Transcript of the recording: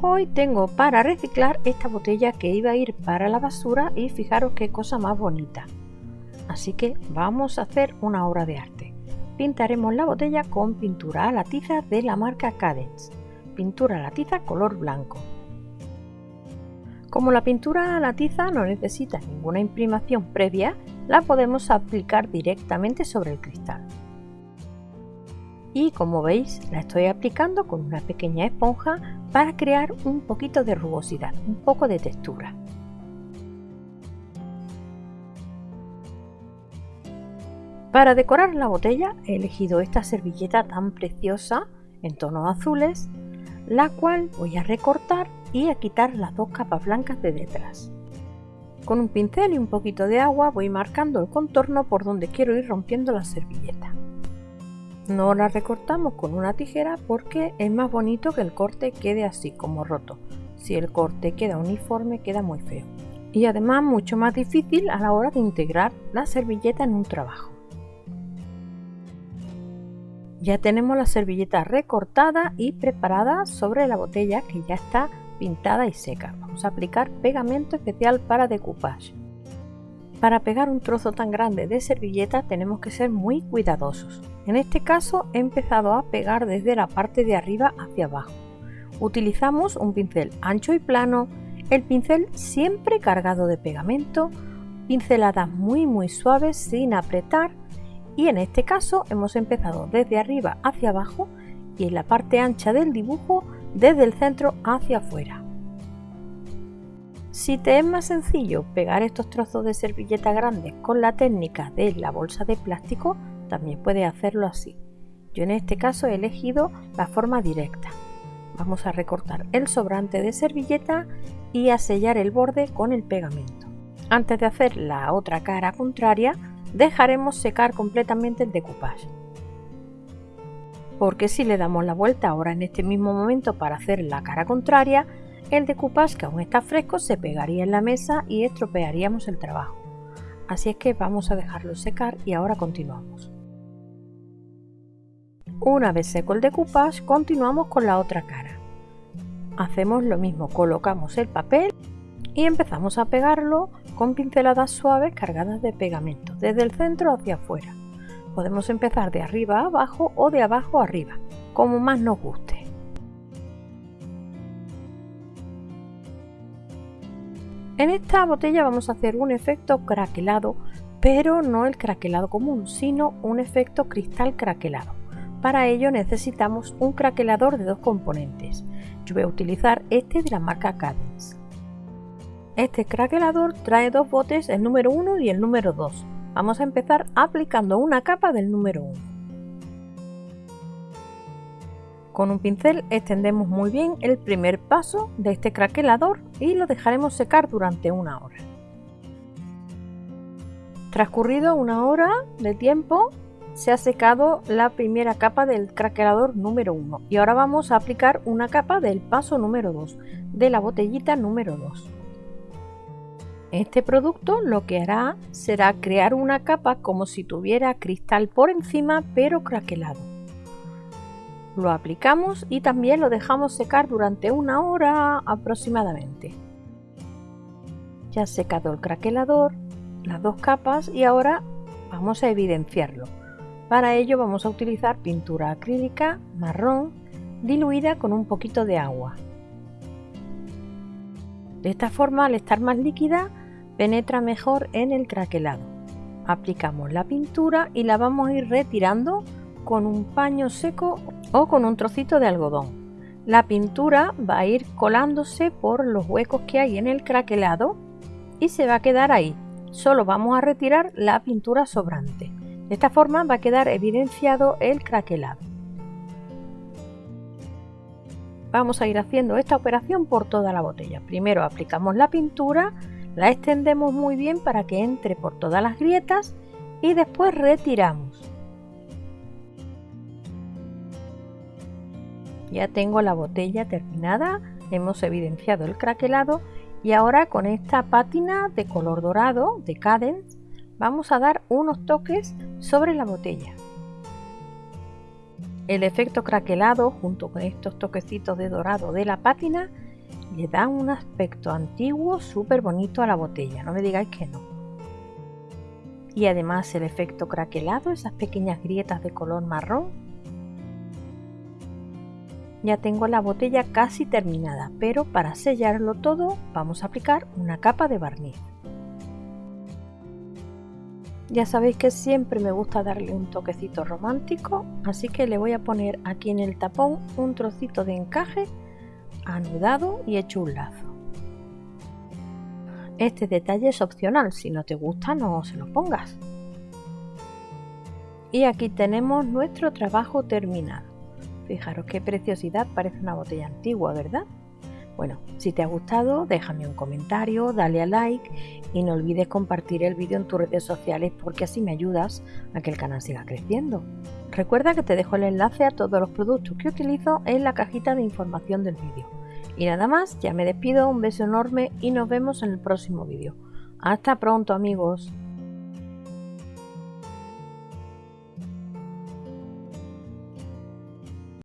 Hoy tengo para reciclar esta botella que iba a ir para la basura y fijaros qué cosa más bonita. Así que vamos a hacer una obra de arte. Pintaremos la botella con pintura a la tiza de la marca Cadence. Pintura a la tiza color blanco. Como la pintura a la tiza no necesita ninguna imprimación previa, la podemos aplicar directamente sobre el cristal. Y como veis, la estoy aplicando con una pequeña esponja para crear un poquito de rugosidad, un poco de textura. Para decorar la botella he elegido esta servilleta tan preciosa en tonos azules, la cual voy a recortar y a quitar las dos capas blancas de detrás. Con un pincel y un poquito de agua voy marcando el contorno por donde quiero ir rompiendo la servilleta. No la recortamos con una tijera porque es más bonito que el corte quede así como roto. Si el corte queda uniforme queda muy feo. Y además mucho más difícil a la hora de integrar la servilleta en un trabajo. Ya tenemos la servilleta recortada y preparada sobre la botella que ya está pintada y seca. Vamos a aplicar pegamento especial para decoupage. Para pegar un trozo tan grande de servilleta tenemos que ser muy cuidadosos. En este caso he empezado a pegar desde la parte de arriba hacia abajo. Utilizamos un pincel ancho y plano, el pincel siempre cargado de pegamento, pinceladas muy muy suaves sin apretar y en este caso hemos empezado desde arriba hacia abajo y en la parte ancha del dibujo desde el centro hacia afuera. Si te es más sencillo pegar estos trozos de servilleta grandes con la técnica de la bolsa de plástico, también puedes hacerlo así. Yo en este caso he elegido la forma directa. Vamos a recortar el sobrante de servilleta y a sellar el borde con el pegamento. Antes de hacer la otra cara contraria, dejaremos secar completamente el decoupage porque si le damos la vuelta ahora en este mismo momento para hacer la cara contraria, el decoupage que aún está fresco se pegaría en la mesa y estropearíamos el trabajo. Así es que vamos a dejarlo secar y ahora continuamos. Una vez seco el decoupage, continuamos con la otra cara. Hacemos lo mismo, colocamos el papel y empezamos a pegarlo con pinceladas suaves cargadas de pegamento, desde el centro hacia afuera. Podemos empezar de arriba a abajo o de abajo a arriba, como más nos guste. En esta botella vamos a hacer un efecto craquelado, pero no el craquelado común, sino un efecto cristal craquelado. Para ello necesitamos un craquelador de dos componentes. Yo voy a utilizar este de la marca Cadence. Este craquelador trae dos botes, el número 1 y el número 2. Vamos a empezar aplicando una capa del número 1. Con un pincel extendemos muy bien el primer paso de este craquelador y lo dejaremos secar durante una hora. Transcurrido una hora de tiempo se ha secado la primera capa del craquelador número 1 y ahora vamos a aplicar una capa del paso número 2 de la botellita número 2. Este producto lo que hará será crear una capa como si tuviera cristal por encima pero craquelado. Lo aplicamos y también lo dejamos secar durante una hora aproximadamente. Ya secado el craquelador, las dos capas y ahora vamos a evidenciarlo. Para ello vamos a utilizar pintura acrílica marrón diluida con un poquito de agua. De esta forma, al estar más líquida, penetra mejor en el craquelado. Aplicamos la pintura y la vamos a ir retirando con un paño seco o con un trocito de algodón. La pintura va a ir colándose por los huecos que hay en el craquelado y se va a quedar ahí. Solo vamos a retirar la pintura sobrante. De esta forma va a quedar evidenciado el craquelado. Vamos a ir haciendo esta operación por toda la botella. Primero aplicamos la pintura la extendemos muy bien para que entre por todas las grietas y después retiramos. Ya tengo la botella terminada, hemos evidenciado el craquelado y ahora con esta pátina de color dorado de Cadence vamos a dar unos toques sobre la botella. El efecto craquelado junto con estos toquecitos de dorado de la pátina le dan un aspecto antiguo súper bonito a la botella, no me digáis que no. Y además el efecto craquelado, esas pequeñas grietas de color marrón. Ya tengo la botella casi terminada, pero para sellarlo todo vamos a aplicar una capa de barniz. Ya sabéis que siempre me gusta darle un toquecito romántico, así que le voy a poner aquí en el tapón un trocito de encaje anudado y hecho un lazo. Este detalle es opcional, si no te gusta no se lo pongas. Y aquí tenemos nuestro trabajo terminado. Fijaros qué preciosidad, parece una botella antigua, ¿verdad? Bueno, si te ha gustado, déjame un comentario, dale a like y no olvides compartir el vídeo en tus redes sociales porque así me ayudas a que el canal siga creciendo. Recuerda que te dejo el enlace a todos los productos que utilizo en la cajita de información del vídeo. Y nada más, ya me despido, un beso enorme y nos vemos en el próximo vídeo. Hasta pronto amigos.